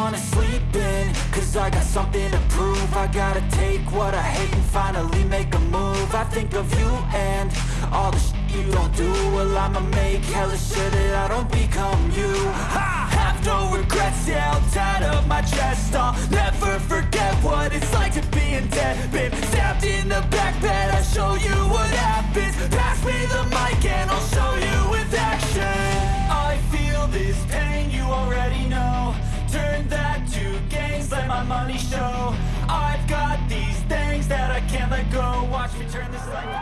wanna sleep in Cause I got something to prove. I gotta take what I hate and finally make a move. I think of you and all the shit you don't do. Well I'ma make hella sure that I don't become you. I have no regrets, yeah, I'll tie up my chest. I'll never forget what it's like to be in debt Been money show. I've got these things that I can't let go. Watch me turn this life